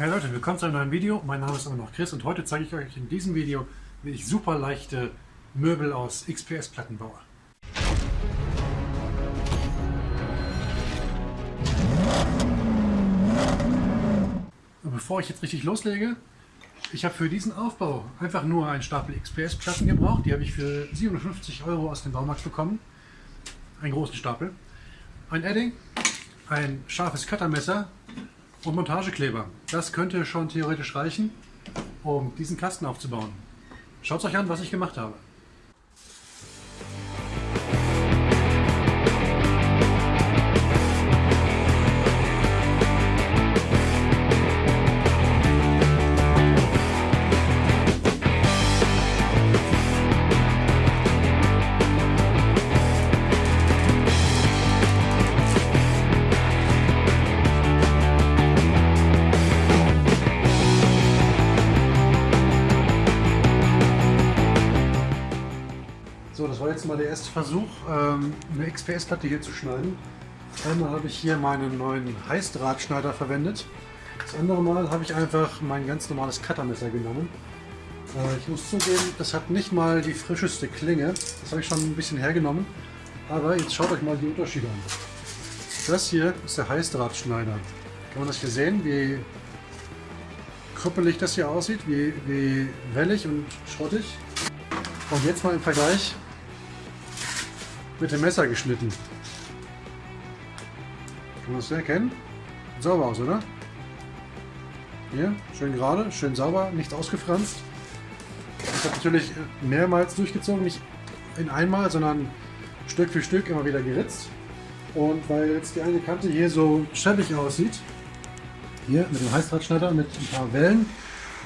Hey Leute, willkommen zu einem neuen Video. Mein Name ist immer noch Chris und heute zeige ich euch in diesem Video, wie ich super leichte Möbel aus XPS-Platten baue. Und bevor ich jetzt richtig loslege, ich habe für diesen Aufbau einfach nur einen Stapel XPS-Platten gebraucht. Die habe ich für 57 Euro aus dem Baumarkt bekommen. Einen großen Stapel. Ein Edding, ein scharfes Cuttermesser und Montagekleber. Das könnte schon theoretisch reichen, um diesen Kasten aufzubauen. Schaut euch an, was ich gemacht habe. Jetzt mal der erste Versuch, ähm, eine XPS-Platte hier zu schneiden. Einmal habe ich hier meinen neuen Heißdrahtschneider verwendet. Das andere Mal habe ich einfach mein ganz normales Cuttermesser genommen. Äh, ich muss zugeben, das hat nicht mal die frischeste Klinge. Das habe ich schon ein bisschen hergenommen. Aber jetzt schaut euch mal die Unterschiede an. Das hier ist der Heißdrahtschneider. Kann man das hier sehen, wie krüppelig das hier aussieht, wie, wie wellig und schrottig. Und jetzt mal im Vergleich mit dem Messer geschnitten. Kann man das erkennen? Sieht sauber aus, oder? Hier, schön gerade, schön sauber, nichts ausgefranst. Ich habe natürlich mehrmals durchgezogen, nicht in einmal, sondern Stück für Stück immer wieder geritzt. Und weil jetzt die eine Kante hier so schäbig aussieht, hier mit dem Heißdrahtschneider mit ein paar Wellen,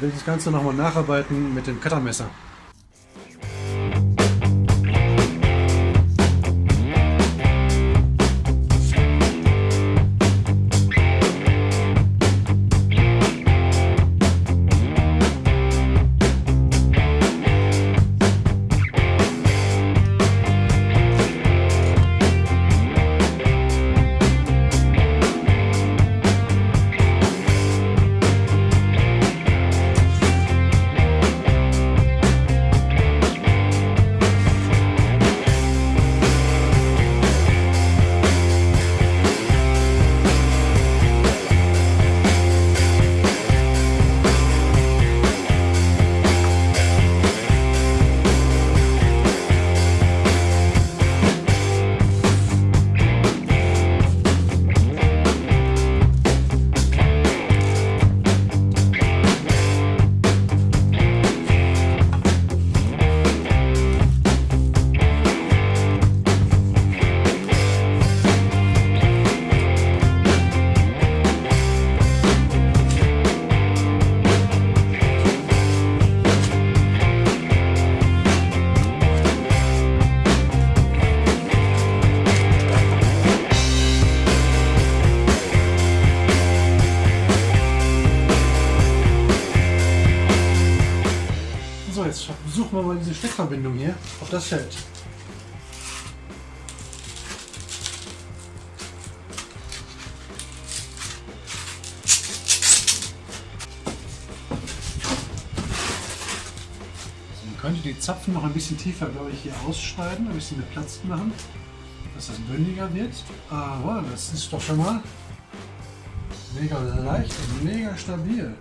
will ich das Ganze nochmal nacharbeiten mit dem Cuttermesser. Steckverbindung hier, ob das hält. So, man könnte die Zapfen noch ein bisschen tiefer, glaube ich, hier ausschneiden, ein bisschen mehr Platz machen, dass das bündiger wird. Aber das ist doch schon mal mega leicht und mega stabil.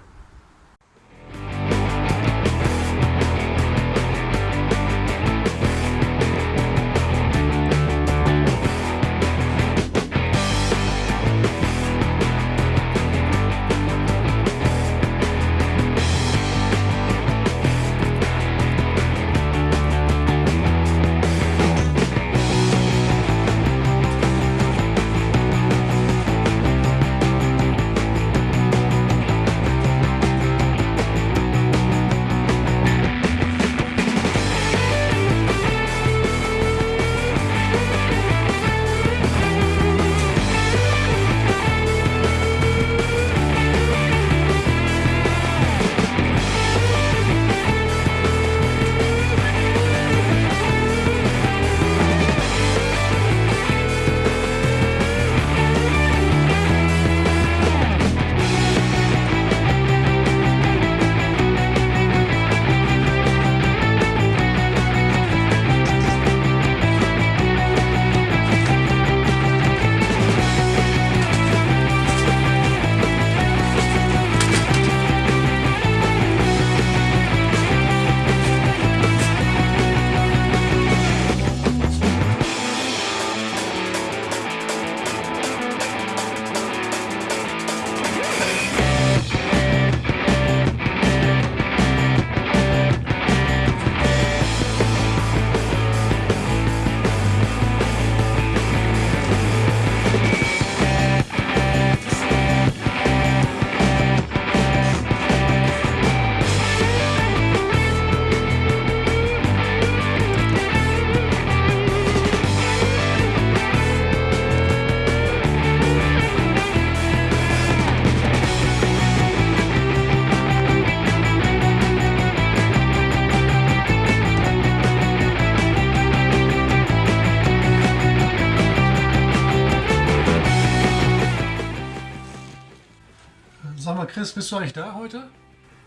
Sag mal, Chris, bist du eigentlich da heute?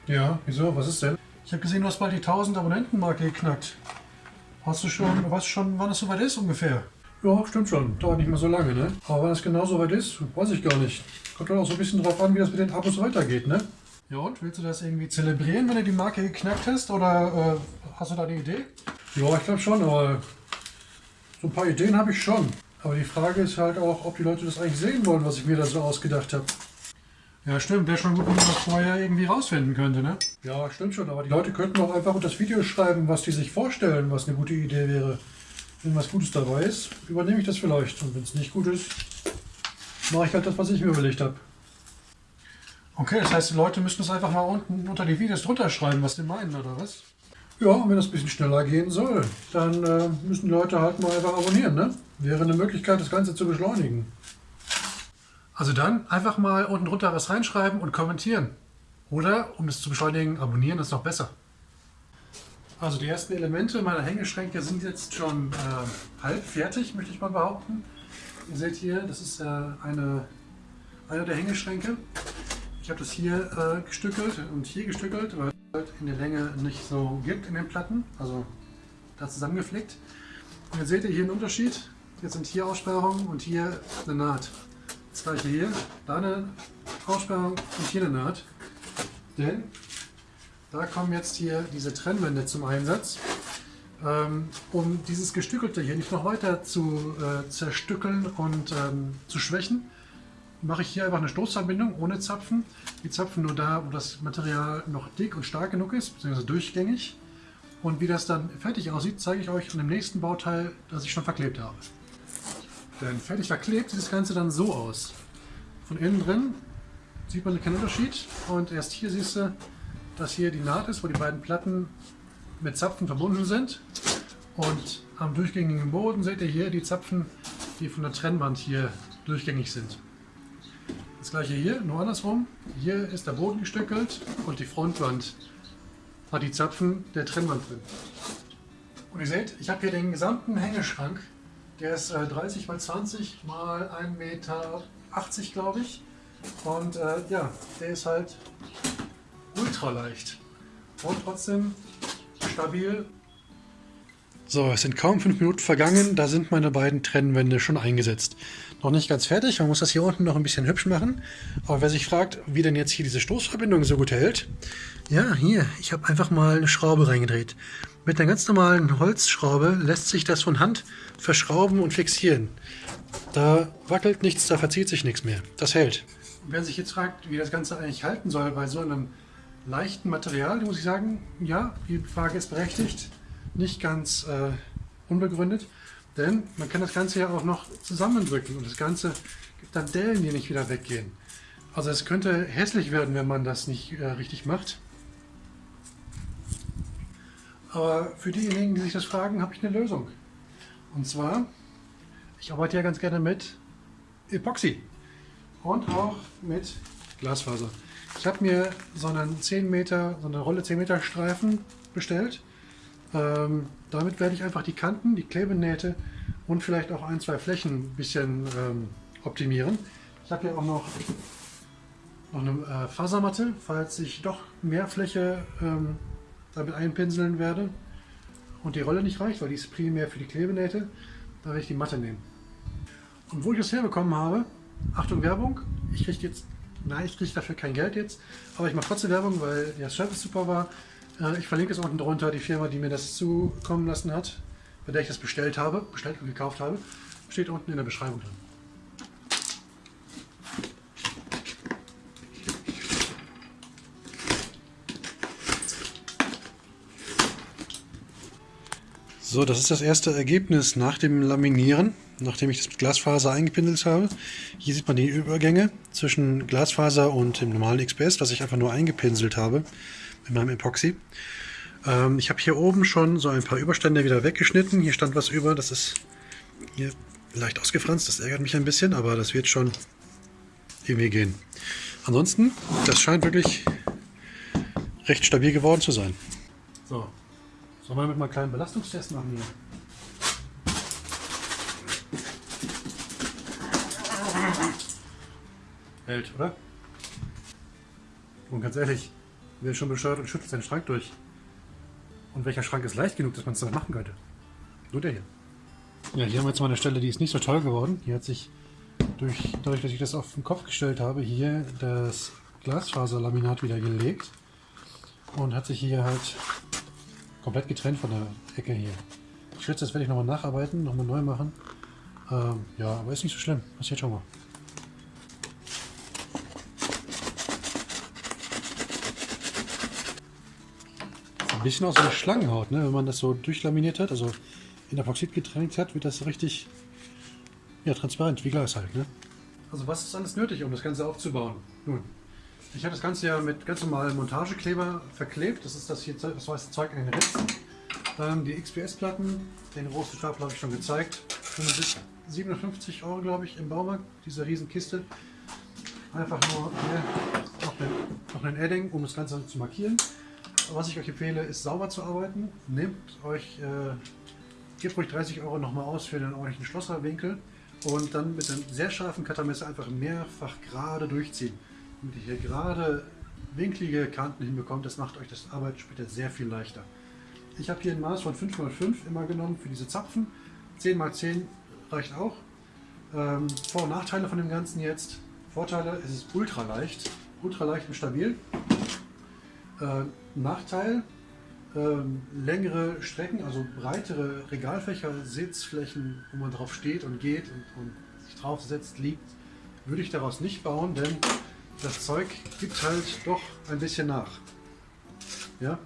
Ja, wieso? Was ist denn? Ich habe gesehen, du hast bald die 1000 Abonnentenmarke geknackt. Hast du schon, weißt du schon, wann es soweit ist ungefähr? Ja, stimmt schon. Dauert nicht mehr so lange, ne? Aber wann es genau soweit ist, weiß ich gar nicht. Kommt dann auch so ein bisschen drauf an, wie das mit den Abos weitergeht, ne? Ja und, willst du das irgendwie zelebrieren, wenn du die Marke geknackt hast? Oder äh, hast du da eine Idee? Ja, ich glaube schon, aber so ein paar Ideen habe ich schon. Aber die Frage ist halt auch, ob die Leute das eigentlich sehen wollen, was ich mir da so ausgedacht habe. Ja, stimmt. Wäre schon gut, wenn man das vorher irgendwie rausfinden könnte, ne? Ja, stimmt schon. Aber die Leute könnten auch einfach unter das Video schreiben, was die sich vorstellen, was eine gute Idee wäre. Wenn was Gutes dabei ist, übernehme ich das vielleicht. Und wenn es nicht gut ist, mache ich halt das, was ich mir überlegt habe. Okay, das heißt, die Leute müssen es einfach mal unten unter die Videos drunter schreiben, was die meinen, oder was? Ja, und wenn das ein bisschen schneller gehen soll, dann äh, müssen die Leute halt mal einfach abonnieren, ne? Wäre eine Möglichkeit, das Ganze zu beschleunigen. Also dann einfach mal unten drunter was reinschreiben und kommentieren. Oder, um es zu beschleunigen, abonnieren ist noch besser. Also die ersten Elemente meiner Hängeschränke sind jetzt schon äh, halb fertig, möchte ich mal behaupten. Ihr seht hier, das ist äh, eine, einer der Hängeschränke. Ich habe das hier äh, gestückelt und hier gestückelt, weil es halt in der Länge nicht so gibt in den Platten. Also da zusammengeflickt. Und jetzt seht ihr hier einen Unterschied. Jetzt sind hier Aussparungen und hier eine Naht. Das gleiche hier, da eine Aussparung und hier eine Naht. Denn da kommen jetzt hier diese Trennwände zum Einsatz. Ähm, um dieses Gestückelte hier nicht noch weiter zu äh, zerstückeln und ähm, zu schwächen, mache ich hier einfach eine Stoßverbindung ohne Zapfen. Die Zapfen nur da, wo das Material noch dick und stark genug ist, beziehungsweise durchgängig. Und wie das dann fertig aussieht, zeige ich euch an dem nächsten Bauteil, das ich schon verklebt habe. Denn fertig verklebt sieht das Ganze dann so aus. Von innen drin sieht man keinen Unterschied und erst hier siehst du, dass hier die Naht ist, wo die beiden Platten mit Zapfen verbunden sind. Und am durchgängigen Boden seht ihr hier die Zapfen, die von der Trennwand hier durchgängig sind. Das gleiche hier, nur andersrum. Hier ist der Boden gestückelt und die Frontwand hat die Zapfen der Trennwand drin. Und ihr seht, ich habe hier den gesamten Hängeschrank der ist äh, 30 mal 20 mal 1,80 Meter, glaube ich. Und äh, ja, der ist halt ultra leicht. Und trotzdem stabil. So, es sind kaum fünf Minuten vergangen, da sind meine beiden Trennwände schon eingesetzt. Noch nicht ganz fertig, man muss das hier unten noch ein bisschen hübsch machen. Aber wer sich fragt, wie denn jetzt hier diese Stoßverbindung so gut hält, ja, hier, ich habe einfach mal eine Schraube reingedreht. Mit einer ganz normalen Holzschraube lässt sich das von Hand verschrauben und fixieren. Da wackelt nichts, da verzieht sich nichts mehr. Das hält. Wer sich jetzt fragt, wie das Ganze eigentlich halten soll bei so einem leichten Material, muss ich sagen, ja, die Frage ist berechtigt, nicht ganz äh, unbegründet, denn man kann das Ganze ja auch noch zusammendrücken und das Ganze gibt dann Dellen, die nicht wieder weggehen. Also es könnte hässlich werden, wenn man das nicht äh, richtig macht. Aber für diejenigen, die sich das fragen, habe ich eine Lösung. Und zwar, ich arbeite ja ganz gerne mit Epoxy und auch mit Glasfaser. Ich habe mir so einen 10 Meter, so eine Rolle 10 Meter Streifen bestellt. Ähm, damit werde ich einfach die Kanten, die Klebenähte und vielleicht auch ein, zwei Flächen ein bisschen ähm, optimieren. Ich habe hier auch noch, noch eine äh, Fasermatte, falls ich doch mehr Fläche ähm, damit einpinseln werde und die Rolle nicht reicht, weil die ist primär für die Klebenähte, da werde ich die Matte nehmen. Und wo ich das herbekommen habe, Achtung Werbung, ich kriege jetzt, nein, ich kriege dafür kein Geld jetzt, aber ich mache trotzdem Werbung, weil der Service super war. Äh, ich verlinke es unten drunter, die Firma, die mir das zukommen lassen hat, bei der ich das bestellt habe, bestellt und gekauft habe, steht unten in der Beschreibung drin. So, das ist das erste Ergebnis nach dem Laminieren, nachdem ich das mit Glasfaser eingepinselt habe. Hier sieht man die Übergänge zwischen Glasfaser und dem normalen XPS, was ich einfach nur eingepinselt habe mit meinem Epoxy. Ähm, ich habe hier oben schon so ein paar Überstände wieder weggeschnitten. Hier stand was über, das ist hier leicht ausgefranst, das ärgert mich ein bisschen, aber das wird schon irgendwie gehen. Ansonsten, das scheint wirklich recht stabil geworden zu sein. So, Sollen wir damit mal einen kleinen Belastungstest machen hier? Hält, oder? Und ganz ehrlich, wer schon bescheuert und schüttelt seinen Schrank durch? Und welcher Schrank ist leicht genug, dass man es damit machen könnte? Nur der hier. Ja, hier haben wir jetzt mal eine Stelle, die ist nicht so toll geworden. Hier hat sich durch, dadurch, dass ich das auf den Kopf gestellt habe, hier das Glasfaserlaminat wieder gelegt und hat sich hier halt komplett getrennt von der Ecke hier. Ich schätze, das werde ich nochmal nacharbeiten, nochmal neu machen. Ähm, ja, aber ist nicht so schlimm. Passiert schon mal. Bisschen aus so einer Schlangenhaut, ne? wenn man das so durchlaminiert hat, also in Epoxid getränkt hat, wird das richtig ja, transparent, wie Glas halt. Ne? Also was ist alles nötig, um das Ganze aufzubauen? Nun, ich habe das Ganze ja mit ganz normalem Montagekleber verklebt. Das ist das hier, das weiße Zeug in den Ritzen. Ähm, die XPS-Platten, den großen Stapel habe ich schon gezeigt. 57 Euro, glaube ich, im Baumarkt, diese Riesenkiste. Einfach nur hier noch, den, noch ein Edding, um das Ganze zu markieren. Was ich euch empfehle, ist sauber zu arbeiten. Nehmt euch, äh, gebt ruhig 30 Euro nochmal aus für den ordentlichen Schlosserwinkel und dann mit einem sehr scharfen Cuttermesser einfach mehrfach gerade durchziehen. Damit ihr hier gerade winklige Kanten hinbekommt, das macht euch das Arbeit später sehr viel leichter. Ich habe hier ein Maß von 5x5 immer genommen für diese Zapfen. 10x10 reicht auch. Ähm, Vor- und Nachteile von dem Ganzen jetzt. Vorteile, es ist ultra leicht, ultra leicht und stabil. Äh, Nachteil, ähm, längere Strecken, also breitere Regalfächer, Sitzflächen, wo man drauf steht und geht und, und sich drauf setzt, liegt, würde ich daraus nicht bauen, denn das Zeug gibt halt doch ein bisschen nach. Ja?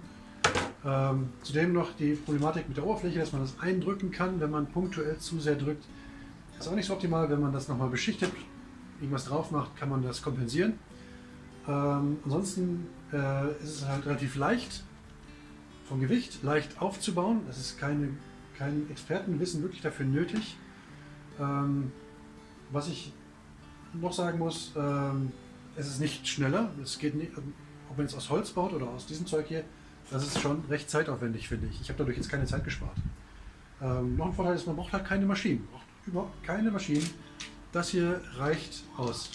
Ähm, zudem noch die Problematik mit der Oberfläche, dass man das eindrücken kann, wenn man punktuell zu sehr drückt. Ist auch nicht so optimal, wenn man das nochmal beschichtet, irgendwas drauf macht, kann man das kompensieren. Ähm, ansonsten äh, ist es halt relativ leicht vom Gewicht, leicht aufzubauen. Es ist keine, kein Expertenwissen wirklich dafür nötig. Ähm, was ich noch sagen muss, ähm, es ist nicht schneller. Es geht nicht, ob man es aus Holz baut oder aus diesem Zeug hier, das ist schon recht zeitaufwendig, finde ich. Ich habe dadurch jetzt keine Zeit gespart. Ähm, noch ein Vorteil ist, man braucht halt keine Maschinen. Braucht überhaupt keine Maschinen. Das hier reicht aus.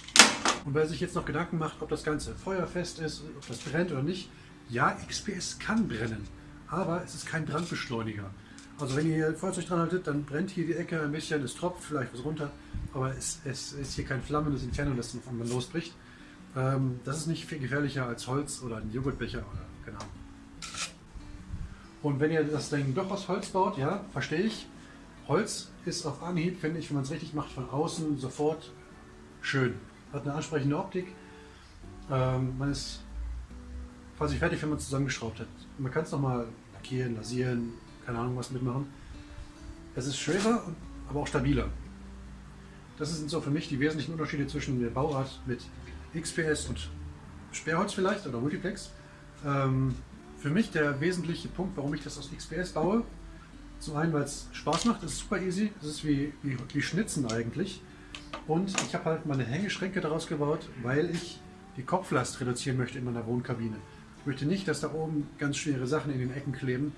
Und wer sich jetzt noch Gedanken macht, ob das Ganze feuerfest ist, ob das brennt oder nicht, ja, XPS kann brennen, aber es ist kein Brandbeschleuniger. Also wenn ihr hier Feuerzeug dran haltet, dann brennt hier die Ecke ein bisschen, es tropft vielleicht was runter, aber es, es ist hier kein flammendes Inferno, das dann losbricht. Ähm, das ist nicht viel gefährlicher als Holz oder ein Joghurtbecher oder keine. Und wenn ihr das Ding doch aus Holz baut, ja, verstehe ich. Holz ist auf Anhieb, finde ich, wenn man es richtig macht, von außen sofort schön. Hat eine ansprechende Optik. Ähm, man ist quasi fertig, wenn man es zusammengeschraubt hat. Man kann es nochmal lackieren, lasieren, keine Ahnung was mitmachen. Es ist schwerer, aber auch stabiler. Das sind so für mich die wesentlichen Unterschiede zwischen der Bauart mit XPS und Sperrholz vielleicht oder Multiplex. Ähm, für mich der wesentliche Punkt, warum ich das aus XPS baue. Zum einen, weil es Spaß macht, es ist super easy, es ist wie, wie, wie Schnitzen eigentlich. Und ich habe halt meine Hängeschränke daraus gebaut, weil ich die Kopflast reduzieren möchte in meiner Wohnkabine. Ich möchte nicht, dass da oben ganz schwere Sachen in den Ecken kleben,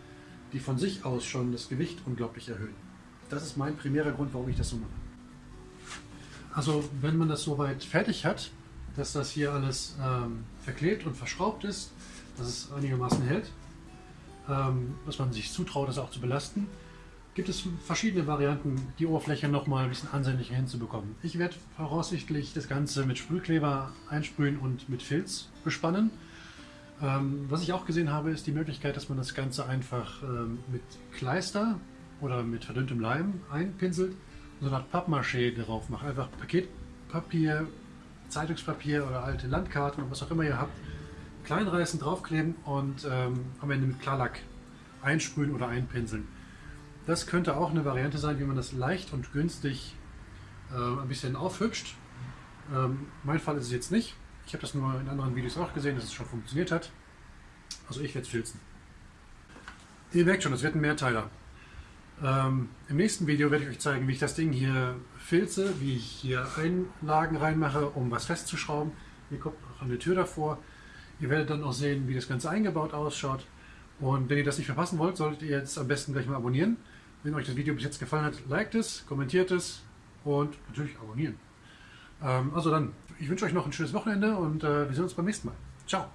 die von sich aus schon das Gewicht unglaublich erhöhen. Das ist mein primärer Grund, warum ich das so mache. Also wenn man das soweit fertig hat, dass das hier alles ähm, verklebt und verschraubt ist, dass es einigermaßen hält, ähm, dass man sich zutraut, das auch zu belasten, gibt es verschiedene Varianten, die Oberfläche noch mal ein bisschen ansehnlicher hinzubekommen. Ich werde voraussichtlich das Ganze mit Sprühkleber einsprühen und mit Filz bespannen. Ähm, was ich auch gesehen habe, ist die Möglichkeit, dass man das Ganze einfach ähm, mit Kleister oder mit verdünntem Leim einpinselt und so eine Art Pappmaché darauf macht. Einfach Paketpapier, Zeitungspapier oder alte Landkarten und was auch immer ihr habt, kleinreißen, draufkleben und ähm, am Ende mit Klarlack einsprühen oder einpinseln. Das könnte auch eine Variante sein, wie man das leicht und günstig äh, ein bisschen aufhübscht. Ähm, mein Fall ist es jetzt nicht. Ich habe das nur in anderen Videos auch gesehen, dass es schon funktioniert hat. Also ich werde es filzen. Ihr merkt schon, es wird ein Mehrteiler. Ähm, Im nächsten Video werde ich euch zeigen, wie ich das Ding hier filze, wie ich hier Einlagen reinmache, um was festzuschrauben. Hier kommt noch eine Tür davor. Ihr werdet dann auch sehen, wie das Ganze eingebaut ausschaut. Und wenn ihr das nicht verpassen wollt, solltet ihr jetzt am besten gleich mal abonnieren. Wenn euch das Video bis jetzt gefallen hat, liked es, kommentiert es und natürlich abonnieren. Ähm, also dann, ich wünsche euch noch ein schönes Wochenende und äh, wir sehen uns beim nächsten Mal. Ciao.